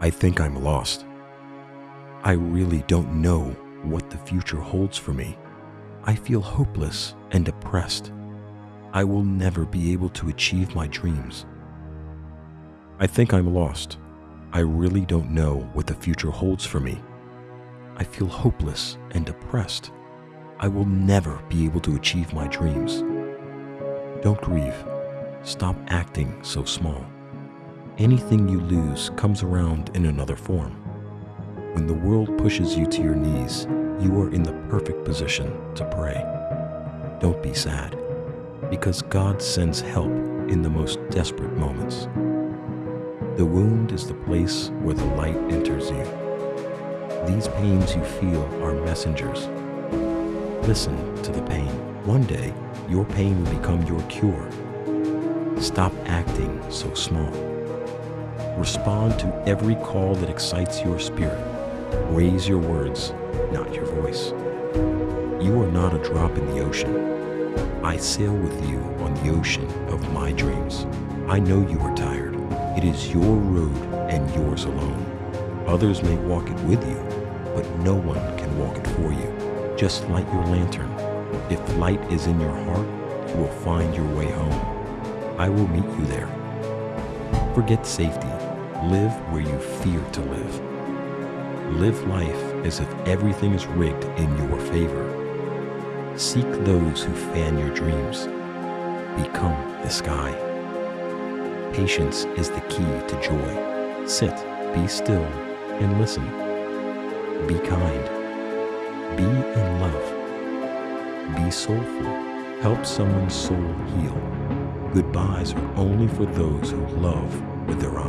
I think I'm lost. I really don't know what the future holds for me. I feel hopeless and depressed. I will never be able to achieve my dreams. I think I'm lost. I really don't know what the future holds for me. I feel hopeless and depressed. I will never be able to achieve my dreams. Don't grieve. Stop acting so small. Anything you lose comes around in another form. When the world pushes you to your knees, you are in the perfect position to pray. Don't be sad, because God sends help in the most desperate moments. The wound is the place where the light enters you. These pains you feel are messengers. Listen to the pain. One day, your pain will become your cure. Stop acting so small. Respond to every call that excites your spirit. Raise your words, not your voice. You are not a drop in the ocean. I sail with you on the ocean of my dreams. I know you are tired. It is your road and yours alone. Others may walk it with you, but no one can walk it for you. Just light your lantern. If light is in your heart, you will find your way home. I will meet you there. Forget safety. Live where you fear to live. Live life as if everything is rigged in your favor. Seek those who fan your dreams. Become the sky. Patience is the key to joy. Sit, be still, and listen. Be kind. Be in love. Be soulful. Help someone's soul heal. Goodbyes are only for those who love with their eyes.